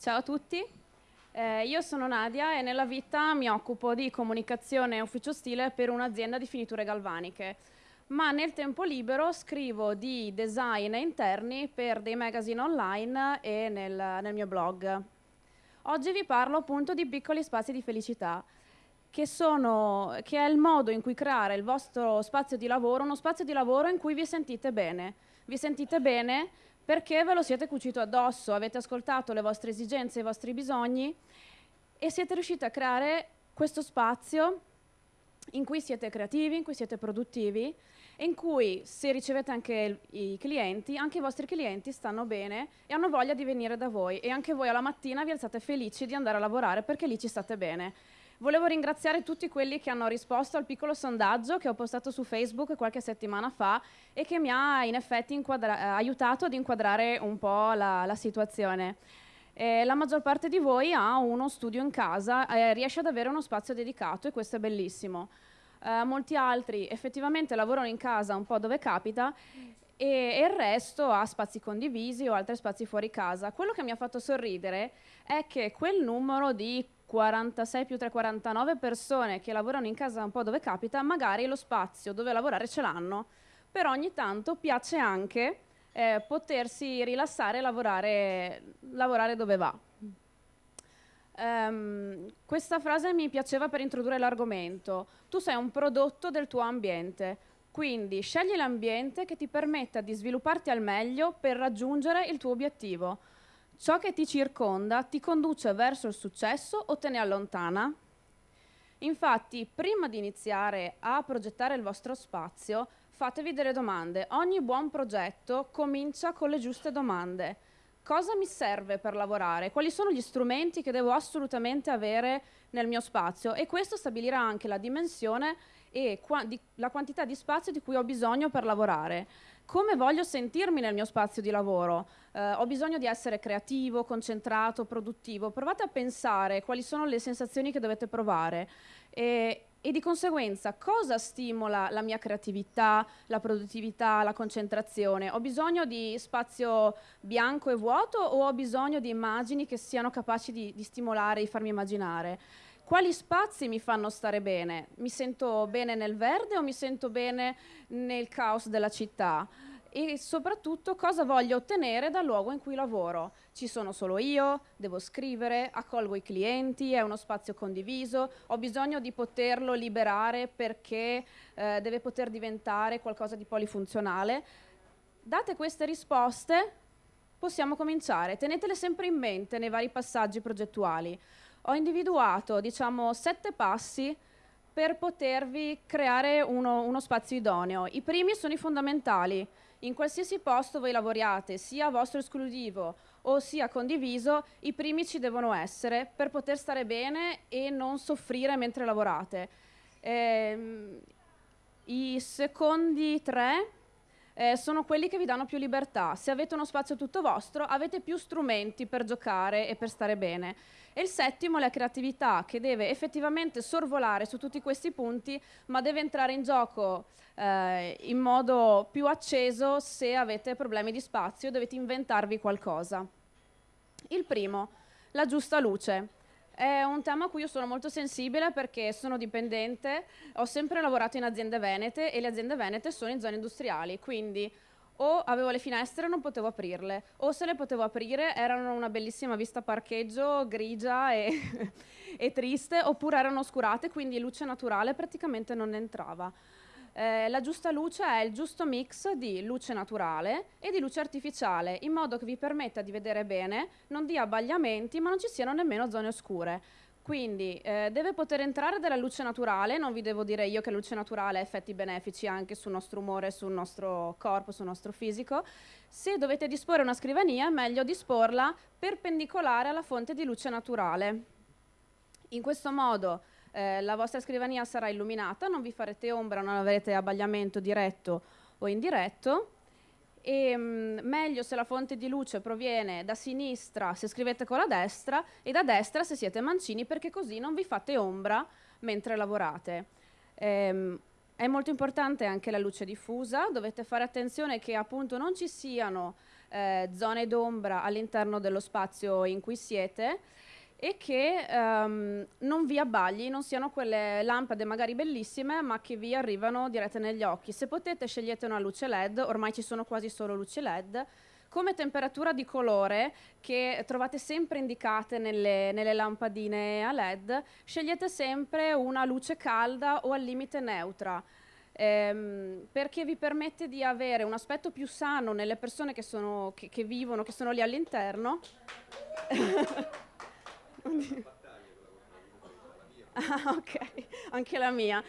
Ciao a tutti, eh, io sono Nadia e nella vita mi occupo di comunicazione e ufficio stile per un'azienda di finiture galvaniche, ma nel tempo libero scrivo di design interni per dei magazine online e nel, nel mio blog. Oggi vi parlo appunto di piccoli spazi di felicità, che, sono, che è il modo in cui creare il vostro spazio di lavoro, uno spazio di lavoro in cui vi sentite bene. Vi sentite bene perché ve lo siete cucito addosso, avete ascoltato le vostre esigenze, i vostri bisogni? E siete riusciti a creare questo spazio in cui siete creativi, in cui siete produttivi e in cui se ricevete anche i clienti, anche i vostri clienti stanno bene e hanno voglia di venire da voi. E anche voi alla mattina vi alzate felici di andare a lavorare perché lì ci state bene. Volevo ringraziare tutti quelli che hanno risposto al piccolo sondaggio che ho postato su Facebook qualche settimana fa e che mi ha in effetti aiutato ad inquadrare un po' la, la situazione. Eh, la maggior parte di voi ha uno studio in casa, eh, riesce ad avere uno spazio dedicato e questo è bellissimo. Eh, molti altri effettivamente lavorano in casa un po' dove capita e, e, il resto ha spazi condivisi o altri spazi fuori casa. Quello che mi ha fatto sorridere è che quel numero di 46 più 3, 49 persone che lavorano in casa un po' dove capita, magari lo spazio dove lavorare ce l'hanno, però ogni tanto piace anche eh, potersi rilassare e lavorare, lavorare dove va. Um, questa frase mi piaceva per introdurre l'argomento. Tu sei un prodotto del tuo ambiente, quindi scegli l'ambiente che ti permetta di svilupparti al meglio per raggiungere il tuo obiettivo. Ciò che ti circonda ti conduce verso il successo o te ne allontana? Infatti, prima di iniziare a progettare il vostro spazio, fatevi delle domande. Ogni buon progetto comincia con le giuste domande. Cosa mi serve per lavorare? Quali sono gli strumenti che devo assolutamente avere nel mio spazio? E questo stabilirà anche la dimensione e qua di, la quantità di spazio di cui ho bisogno per lavorare come voglio sentirmi nel mio spazio di lavoro. Eh, ho bisogno di essere creativo, concentrato, produttivo. Provate a pensare quali sono le sensazioni che dovete provare e, e di conseguenza cosa stimola la mia creatività, la produttività, la concentrazione. Ho bisogno di spazio bianco e vuoto o ho bisogno di immagini che siano capaci di, di stimolare, di farmi immaginare? quali spazi mi fanno stare bene? Mi sento bene nel verde o mi sento bene nel caos della città? E soprattutto cosa voglio ottenere dal luogo in cui lavoro? Ci sono solo io, devo scrivere, accolgo i clienti, è uno spazio condiviso, ho bisogno di poterlo liberare perché eh, deve poter diventare qualcosa di polifunzionale. Date queste risposte, possiamo cominciare. Tenetele sempre in mente nei vari passaggi progettuali ho individuato diciamo, sette passi per potervi creare uno, uno, spazio idoneo. I primi sono i fondamentali. In qualsiasi posto voi lavoriate, sia vostro esclusivo o sia condiviso, i primi ci devono essere per poter stare bene e non soffrire mentre lavorate. Eh, I secondi tre eh, sono quelli che vi danno più libertà. Se avete uno spazio tutto vostro, avete più strumenti per giocare e per stare bene. E il settimo è la creatività, che deve effettivamente sorvolare su tutti questi punti, ma deve entrare in gioco eh, in modo più acceso se avete problemi di spazio, dovete inventarvi qualcosa. Il primo, la giusta luce. È un tema a cui io sono molto sensibile perché sono dipendente, ho sempre lavorato in aziende venete e le aziende venete sono in zone industriali, quindi o avevo le finestre e non potevo aprirle, o se le potevo aprire erano una bellissima vista parcheggio grigia e, e triste, oppure erano oscurate, quindi luce naturale praticamente non entrava. Eh, la giusta luce è il giusto mix di luce naturale e di luce artificiale, in modo che vi permetta di vedere bene, non dia abbagliamenti, ma non ci siano nemmeno zone oscure. Quindi eh, deve poter entrare della luce naturale, non vi devo dire io che la luce naturale ha effetti benefici anche sul nostro umore, sul nostro corpo, sul nostro fisico. Se dovete disporre una scrivania è meglio disporla perpendicolare alla fonte di luce naturale. In questo modo eh, la vostra scrivania sarà illuminata, non vi farete ombra, non avrete abbagliamento diretto o indiretto e mh, mm, meglio se la fonte di luce proviene da sinistra se scrivete con la destra e da destra se siete mancini perché così non vi fate ombra mentre lavorate. Ehm, è molto importante anche la luce diffusa, dovete fare attenzione che appunto non ci siano eh, zone d'ombra all'interno dello spazio in cui siete e che um, non vi abbagli, non siano quelle lampade magari bellissime ma che vi arrivano dirette negli occhi. Se potete scegliete una luce LED, ormai ci sono quasi solo luci LED, come temperatura di colore che trovate sempre indicate nelle, nelle, lampadine a LED, scegliete sempre una luce calda o al limite neutra. Ehm, perché vi permette di avere un aspetto più sano nelle persone che, sono, che, che vivono, che sono lì all'interno. ah, ok, anche la mia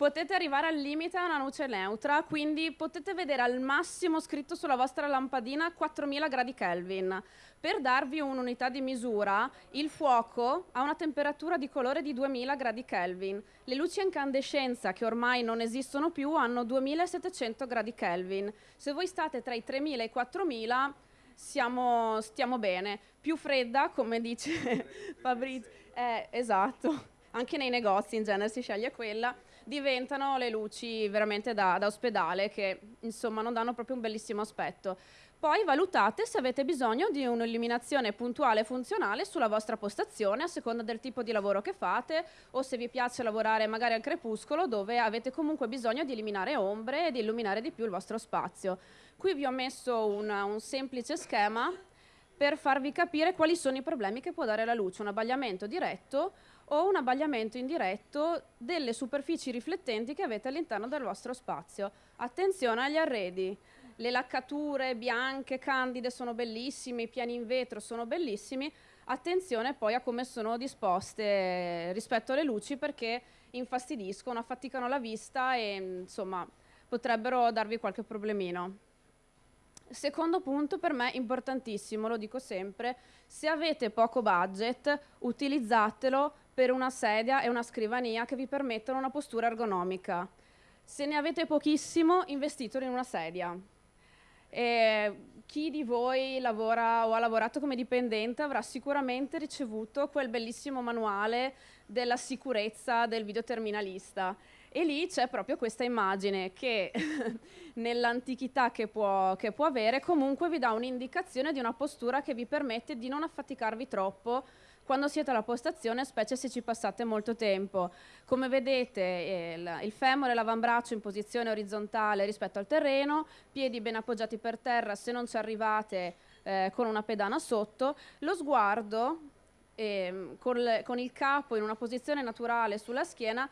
potete arrivare al limite a una luce neutra, quindi potete vedere al massimo scritto sulla vostra lampadina 4000 gradi Kelvin. Per darvi un'unità di misura, il fuoco ha una temperatura di colore di 2000 gradi Kelvin. Le luci a incandescenza, che ormai non esistono più, hanno 2700 gradi Kelvin. Se voi state tra i 3000 e i 4000, siamo, stiamo bene. Più fredda, come dice Fabrizio, eh, esatto, anche nei negozi in genere si sceglie quella diventano le luci veramente da, da ospedale che insomma non danno proprio un bellissimo aspetto. Poi valutate se avete bisogno di un'illuminazione puntuale e funzionale sulla vostra postazione a seconda del tipo di lavoro che fate o se vi piace lavorare magari al crepuscolo dove avete comunque bisogno di eliminare ombre e di illuminare di più il vostro spazio. Qui vi ho messo una, un semplice schema per farvi capire quali sono i problemi che può dare la luce, un abbagliamento diretto o un abbagliamento indiretto delle superfici riflettenti che avete all'interno del vostro spazio. Attenzione agli arredi, le laccature bianche, candide sono bellissime, i piani in vetro sono bellissimi, attenzione poi a come sono disposte rispetto alle luci perché infastidiscono, affaticano la vista e insomma potrebbero darvi qualche problemino. Secondo punto per me importantissimo, lo dico sempre, se avete poco budget utilizzatelo per una sedia e una scrivania che vi permettono una postura ergonomica. Se ne avete pochissimo, investitelo in una sedia. E chi di voi lavora o ha lavorato come dipendente avrà sicuramente ricevuto quel bellissimo manuale della sicurezza del videoterminalista. E lì c'è proprio questa immagine che nell'antichità che che può avere comunque vi dà un'indicazione di una postura che vi permette di non affaticarvi troppo quando siete alla postazione, specie se ci passate molto tempo. Come vedete il, il femore e l'avambraccio in posizione orizzontale rispetto al terreno, piedi ben appoggiati per terra se non ci arrivate eh, con una pedana sotto, lo sguardo eh, con, con il capo in una posizione naturale sulla schiena,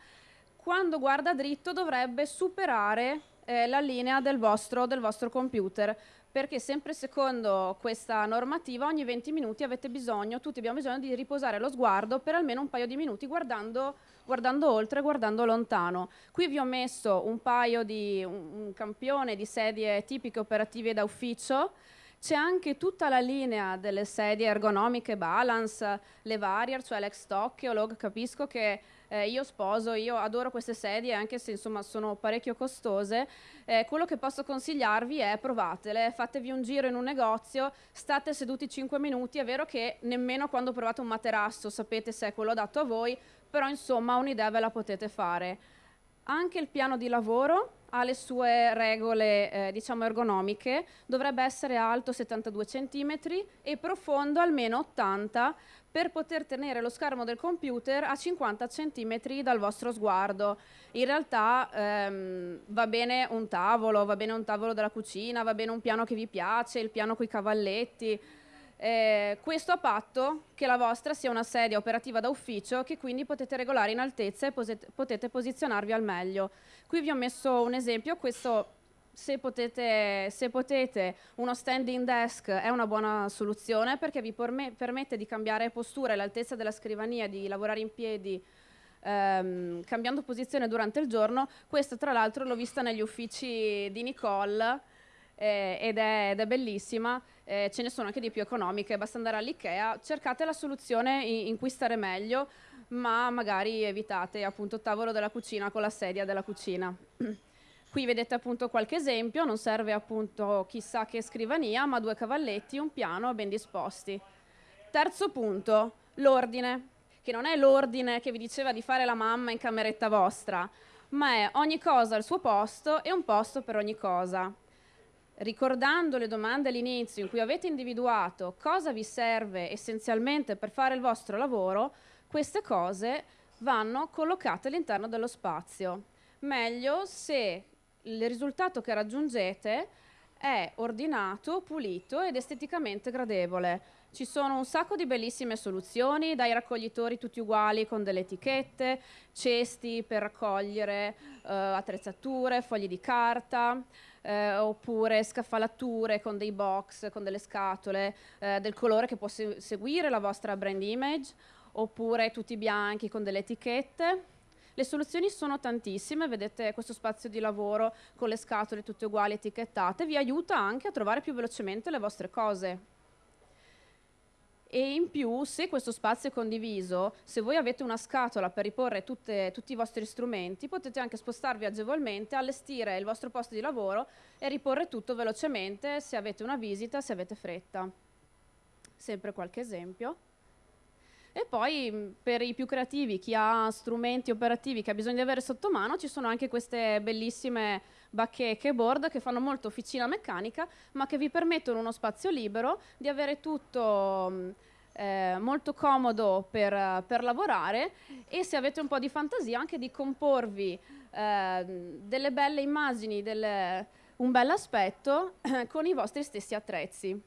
quando guarda dritto dovrebbe superare eh, la linea del vostro, del vostro computer perché sempre secondo questa normativa ogni 20 minuti avete bisogno, tutti abbiamo bisogno di riposare lo sguardo per almeno un paio di minuti guardando, guardando oltre, guardando lontano. Qui vi ho messo un paio di, un, campione di sedie tipiche operative da ufficio, c'è anche tutta la linea delle sedie ergonomiche Balance, le Variar, cioè l'ex Tokyo, capisco che eh, io sposo, io adoro queste sedie anche se insomma sono parecchio costose, eh, quello che posso consigliarvi è provatele, fatevi un giro in un negozio, state seduti 5 minuti, è vero che nemmeno quando provate un materasso sapete se è quello adatto a voi, però insomma un'idea ve la potete fare. Anche il piano di lavoro ha le sue regole eh, diciamo ergonomiche, dovrebbe essere alto 72 cm e profondo almeno 80 per poter tenere lo schermo del computer a 50 cm dal vostro sguardo. In realtà ehm, va bene un tavolo, va bene un tavolo della cucina, va bene un piano che vi piace, il piano con i cavalletti. Eh, questo a patto che la vostra sia una sedia operativa da ufficio che quindi potete regolare in altezza e potete posizionarvi al meglio. Qui vi ho messo un esempio, questo se potete, se potete, uno standing desk è una buona soluzione perché vi permette di cambiare postura e l'altezza della scrivania, di lavorare in piedi ehm, cambiando posizione durante il giorno. Questo tra l'altro l'ho vista negli uffici di Nicole eh, ed, è, ed, è, bellissima. Eh, ce ne sono anche di più economiche, basta andare all'Ikea, cercate la soluzione in, in cui stare meglio, ma magari evitate appunto il tavolo della cucina con la sedia della cucina. Qui vedete appunto qualche esempio, non serve appunto chissà che scrivania, ma due cavalletti, un piano ben disposti. Terzo punto, l'ordine, che non è l'ordine che vi diceva di fare la mamma in cameretta vostra, ma è ogni cosa al suo posto e un posto per ogni cosa. ricordando le domande all'inizio in cui avete individuato cosa vi serve essenzialmente per fare il vostro lavoro, queste cose vanno collocate all'interno dello spazio. Meglio se il risultato che raggiungete è ordinato, pulito ed esteticamente gradevole. Ci sono un sacco di bellissime soluzioni, dai raccoglitori tutti uguali con delle etichette, cesti per raccogliere eh, attrezzature, fogli di carta, eh, oppure scaffalature con dei box, con delle scatole eh, del colore che può se seguire la vostra brand image, oppure tutti bianchi con delle etichette. Le soluzioni sono tantissime, vedete questo spazio di lavoro con le scatole tutte uguali etichettate, vi aiuta anche a trovare più velocemente le vostre cose. E in più, se questo spazio è condiviso, se voi avete una scatola per riporre tutte, tutti i vostri strumenti, potete anche spostarvi agevolmente, allestire il vostro posto di lavoro e riporre tutto velocemente se avete una visita, se avete fretta. Sempre qualche esempio. E poi per i più creativi, chi ha strumenti operativi che ha bisogno di avere sotto mano, ci sono anche queste bellissime bacheche board che fanno molto officina meccanica, ma che vi permettono uno spazio libero di avere tutto eh, molto comodo per, per, lavorare e se avete un po' di fantasia anche di comporvi eh, delle belle immagini, delle, un bel aspetto eh, con i vostri stessi attrezzi.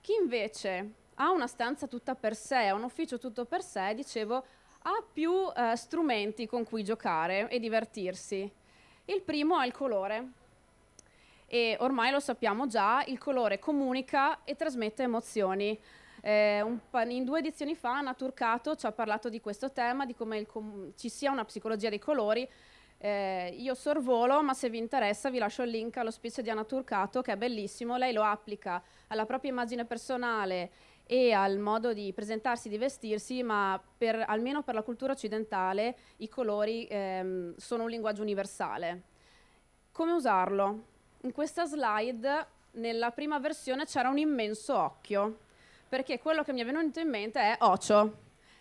Chi invece ha una stanza tutta per sé, un ufficio tutto per sé, dicevo, ha più eh, strumenti con cui giocare e divertirsi. Il primo è il colore. E ormai lo sappiamo già, il colore comunica e trasmette emozioni. Eh, un, in due edizioni fa Anna Turcato ci ha parlato di questo tema, di come ci sia una psicologia dei colori. Eh, io sorvolo, ma se vi interessa vi lascio il link allo speech di Anna Turcato, che è bellissimo. Lei lo applica alla propria immagine personale e al modo di presentarsi, di vestirsi, ma per, almeno per la cultura occidentale i colori ehm, sono un linguaggio universale. Come usarlo? In questa slide, nella prima versione, c'era un immenso occhio, perché quello che mi è venuto in mente è ocio,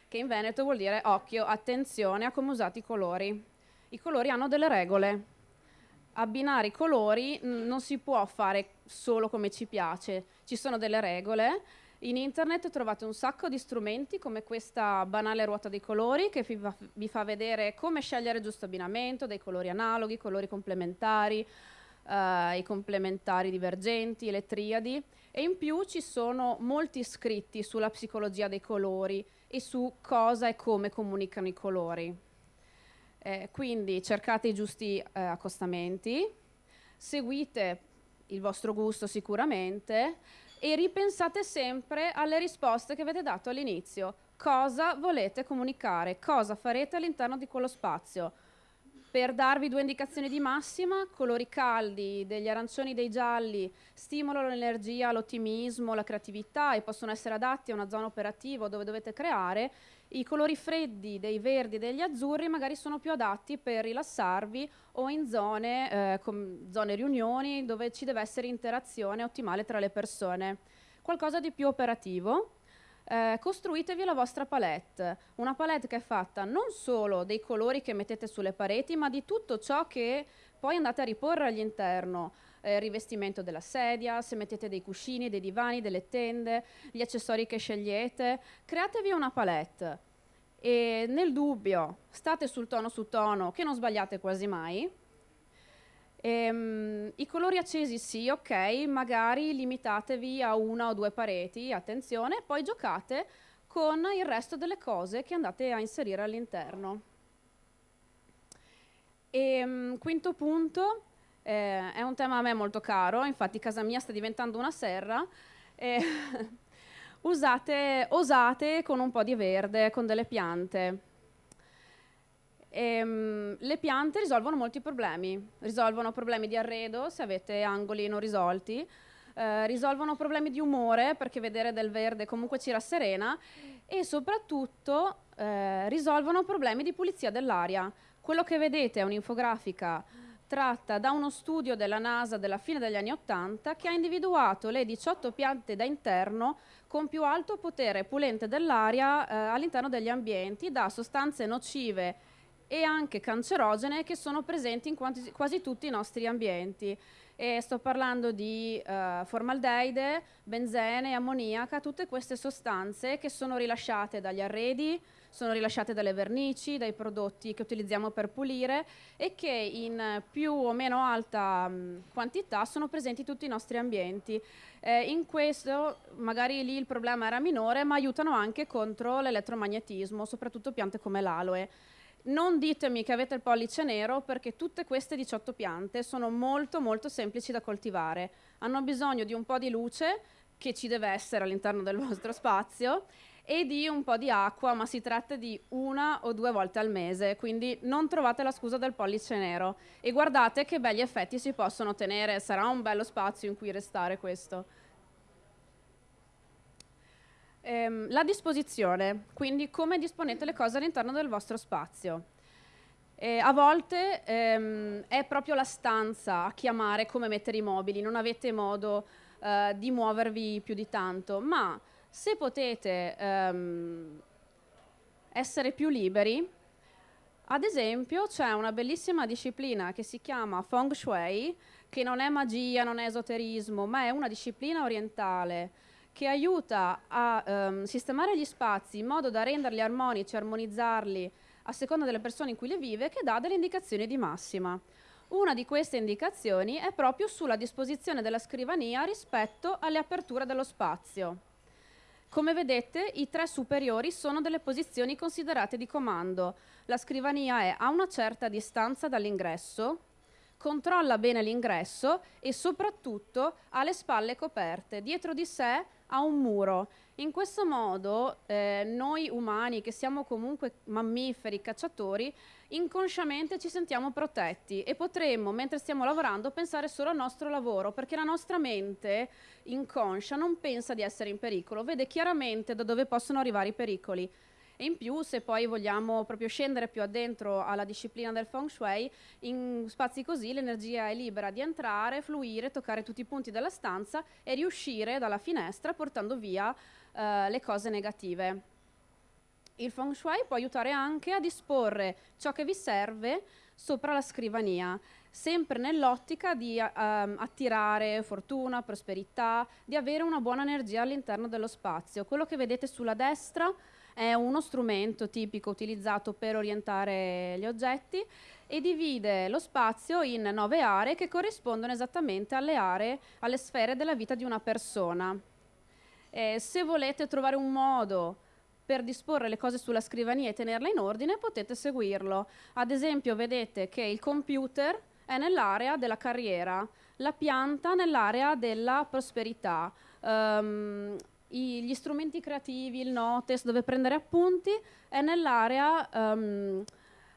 che in Veneto vuol dire occhio, attenzione a come usate i colori. I colori hanno delle regole. Abbinare i colori non si può fare solo come ci piace, ci sono delle regole in internet trovate un sacco di strumenti come questa banale ruota dei colori che vi fa vedere come scegliere il giusto abbinamento, dei colori analoghi, colori complementari, eh, i complementari divergenti, le triadi e in più ci sono molti scritti sulla psicologia dei colori e su cosa e come comunicano i colori. Eh, quindi cercate i giusti eh, accostamenti, seguite il vostro gusto sicuramente, e ripensate sempre alle risposte che avete dato all'inizio. Cosa volete comunicare? Cosa farete all'interno di quello spazio? Per darvi due indicazioni di massima, colori caldi, degli arancioni, dei gialli, stimolano l'energia, l'ottimismo, la creatività e possono essere adatti a una zona operativa dove dovete creare i colori freddi dei verdi e degli azzurri magari sono più adatti per rilassarvi o in zone, eh, zone riunioni dove ci deve essere interazione ottimale tra le persone. Qualcosa di più operativo. Eh, costruitevi la vostra palette, una palette che è fatta non solo dei colori che mettete sulle pareti, ma di tutto ciò che poi andate a riporre all'interno. Eh, rivestimento della sedia, se mettete dei cuscini, dei divani, delle tende, gli accessori che scegliete, createvi una palette e nel dubbio state sul tono su tono che non sbagliate quasi mai. E, um, I colori accesi sì, ok, magari limitatevi a una o due pareti, attenzione, poi giocate con il resto delle cose che andate a inserire all'interno. E um, quinto punto, eh, è un tema a me molto caro, infatti casa mia sta diventando una serra. Eh, usate, osate con un po' di verde, con delle piante. E, um, le piante risolvono molti problemi, risolvono problemi di arredo se avete angoli non risolti, eh, risolvono problemi di umore perché vedere del verde comunque ci rasserena e soprattutto eh, risolvono problemi di pulizia dell'aria. Quello che vedete è un'infografica tratta da uno studio della NASA della fine degli anni Ottanta che ha individuato le 18 piante da interno con più alto potere pulente dell'aria eh, all'interno degli ambienti da sostanze nocive e anche cancerogene che sono presenti in quasi, quasi tutti i nostri ambienti. e sto parlando di eh, formaldeide, benzene, ammoniaca, tutte queste sostanze che sono rilasciate dagli arredi, sono rilasciate dalle vernici, dai prodotti che utilizziamo per pulire e che in più o meno alta mh, quantità sono presenti in tutti i nostri ambienti. Eh, in questo magari lì il problema era minore, ma aiutano anche contro l'elettromagnetismo, soprattutto piante come l'aloe. Non ditemi che avete il pollice nero perché tutte queste 18 piante sono molto molto semplici da coltivare. Hanno bisogno di un po' di luce che ci deve essere all'interno del vostro spazio e di un po' di acqua, ma si tratta di una o due volte al mese, quindi non trovate la scusa del pollice nero e guardate che belli effetti si possono ottenere, sarà un bello spazio in cui restare questo. Ehm, la disposizione, quindi come disponete le cose all'interno del vostro spazio. Eh, a volte ehm, è proprio la stanza a chiamare come mettere i mobili, non avete modo eh, di muovervi più di tanto, ma se potete ehm, essere più liberi, ad esempio c'è una bellissima disciplina che si chiama Feng Shui, che non è magia, non è esoterismo, ma è una disciplina orientale che aiuta a um, sistemare gli spazi in modo da renderli armonici, armonizzarli a seconda delle persone in cui li vive, che dà delle indicazioni di massima. Una di queste indicazioni è proprio sulla disposizione della scrivania rispetto alle aperture dello spazio. Come vedete, i tre superiori sono delle posizioni considerate di comando. La scrivania è a una certa distanza dall'ingresso, controlla bene l'ingresso e soprattutto ha le spalle coperte. Dietro di sé a un muro. In questo modo eh, noi umani, che siamo comunque mammiferi, cacciatori, inconsciamente ci sentiamo protetti e potremmo, mentre stiamo lavorando, pensare solo al nostro lavoro, perché la nostra mente inconscia non pensa di essere in pericolo, vede chiaramente da dove possono arrivare i pericoli. E in più, se poi vogliamo proprio scendere più addentro alla disciplina del feng shui, in spazi così l'energia è libera di entrare, fluire, toccare tutti i punti della stanza e riuscire dalla finestra portando via eh, le cose negative. Il feng shui può aiutare anche a disporre ciò che vi serve sopra la scrivania, sempre nell'ottica di uh, attirare fortuna, prosperità, di avere una buona energia all'interno dello spazio. Quello che vedete sulla destra è uno strumento tipico utilizzato per orientare gli oggetti e divide lo spazio in nove aree che corrispondono esattamente alle aree, alle sfere della vita di una persona. Eh, se volete trovare un modo per disporre le cose sulla scrivania e tenerle in ordine, potete seguirlo. Ad esempio, vedete che il computer è nell'area della carriera, la pianta nell'area della prosperità. Um, i, gli strumenti creativi, il notes, dove prendere appunti, è nell'area um,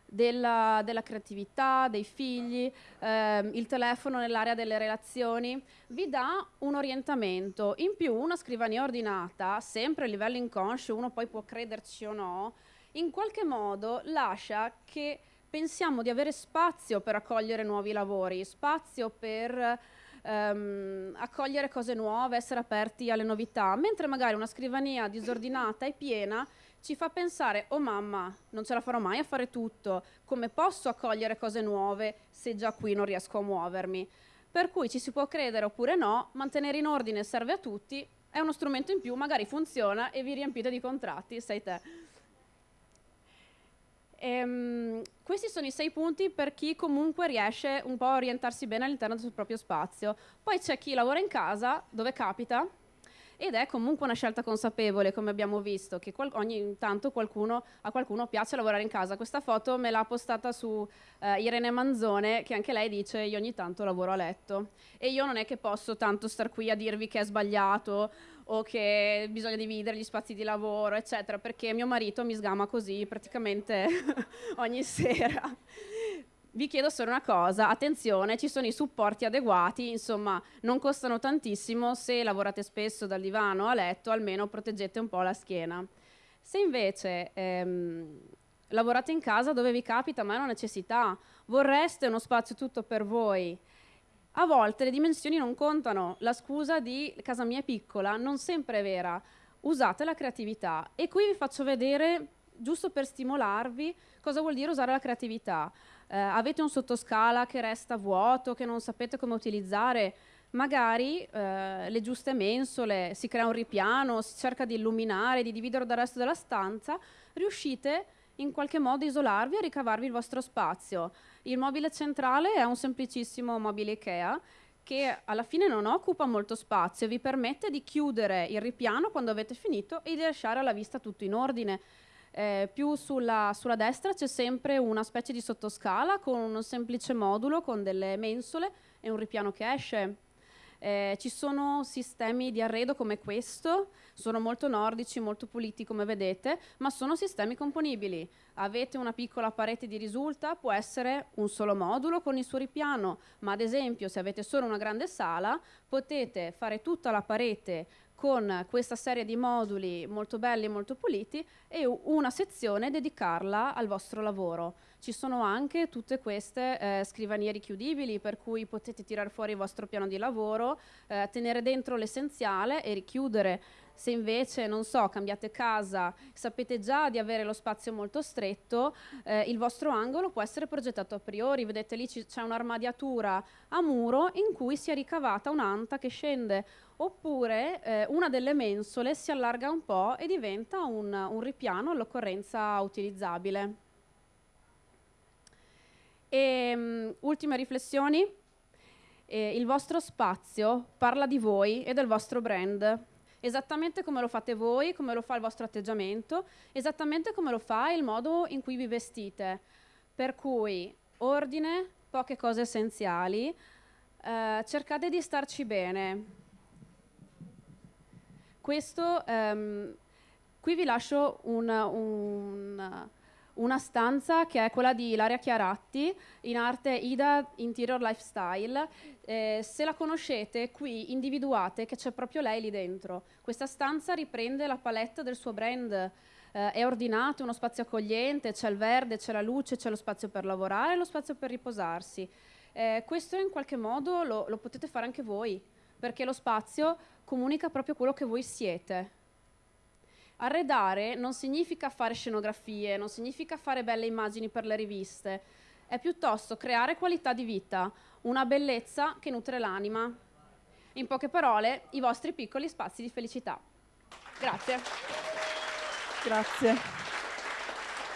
della, della, creatività, dei figli, ehm, il telefono nell'area delle relazioni, vi dà un orientamento. In più una scrivania ordinata, sempre a livello inconscio, uno poi può crederci o no, in qualche modo lascia che pensiamo di avere spazio per accogliere nuovi lavori, spazio per ehm, accogliere cose nuove, essere aperti alle novità, mentre magari una scrivania disordinata e piena ci fa pensare, oh mamma, non ce la farò mai a fare tutto, come posso accogliere cose nuove se già qui non riesco a muovermi? Per cui ci si può credere oppure no, mantenere in ordine serve a tutti, è uno strumento in più, magari funziona e vi riempite di contratti, sei te. Ehm, questi sono i sei punti per chi comunque riesce un po' a orientarsi bene all'interno del proprio spazio. Poi c'è chi lavora in casa, dove capita, ed è comunque una scelta consapevole, come abbiamo visto, che ogni tanto qualcuno, a qualcuno piace lavorare in casa. Questa foto me l'ha postata su eh, Irene Manzone, che anche lei dice io ogni tanto lavoro a letto. E io non è che posso tanto star qui a dirvi che è sbagliato o che bisogna dividere gli spazi di lavoro, eccetera, perché mio marito mi sgama così praticamente ogni sera. Vi chiedo solo una cosa, attenzione, ci sono i supporti adeguati, insomma non costano tantissimo, se lavorate spesso dal divano a letto almeno proteggete un po' la schiena. Se invece ehm, lavorate in casa dove vi capita ma è una necessità, vorreste uno spazio tutto per voi, a volte le dimensioni non contano, la scusa di casa mia è piccola non sempre è vera, usate la creatività. E qui vi faccio vedere, giusto per stimolarvi, cosa vuol dire usare la creatività. eh, avete un sottoscala che resta vuoto, che non sapete come utilizzare, magari eh, le giuste mensole, si crea un ripiano, si cerca di illuminare, di dividere dal resto della stanza, riuscite in qualche modo isolarvi e ricavarvi il vostro spazio. Il mobile centrale è un semplicissimo mobile Ikea che alla fine non occupa molto spazio, vi permette di chiudere il ripiano quando avete finito e di lasciare alla vista tutto in ordine. Eh, più sulla, sulla destra c'è sempre una specie di sottoscala con un semplice modulo con delle mensole e un ripiano che esce. Eh, ci sono sistemi di arredo come questo, sono molto nordici, molto puliti come vedete, ma sono sistemi componibili. Avete una piccola parete di risulta, può essere un solo modulo con il suo ripiano, ma ad esempio se avete solo una grande sala potete fare tutta la parete con questa serie di moduli molto belli e molto puliti e una sezione dedicarla al vostro lavoro. Ci sono anche tutte queste eh, scrivanie richiudibili per cui potete tirare fuori il vostro piano di lavoro, eh, tenere dentro l'essenziale e richiudere. Se invece, non so, cambiate casa, sapete già di avere lo spazio molto stretto, eh, il vostro angolo può essere progettato a priori. Vedete lì c'è un'armadiatura a muro in cui si è ricavata un'anta che scende oppure eh, una delle mensole si allarga un po' e diventa un, un ripiano all'occorrenza utilizzabile. E, um, ultime riflessioni. Eh, il vostro spazio parla di voi e del vostro brand, esattamente come lo fate voi, come lo fa il vostro atteggiamento, esattamente come lo fa il modo in cui vi vestite. Per cui ordine, poche cose essenziali, eh, cercate di starci bene, questo, um, qui vi lascio un, un, una stanza che è quella di Ilaria Chiaratti, in arte Ida Interior Lifestyle. Eh, se la conoscete, qui individuate che c'è proprio lei lì dentro. Questa stanza riprende la palette del suo brand. Eh, è ordinato, uno spazio accogliente, c'è il verde, c'è la luce, c'è lo spazio per lavorare lo spazio per riposarsi. Eh, questo in qualche modo lo, lo potete fare anche voi perché lo spazio comunica proprio quello che voi siete. Arredare non significa fare scenografie, non significa fare belle immagini per le riviste, è piuttosto creare qualità di vita, una bellezza che nutre l'anima. In poche parole, i vostri piccoli spazi di felicità. Grazie. Grazie.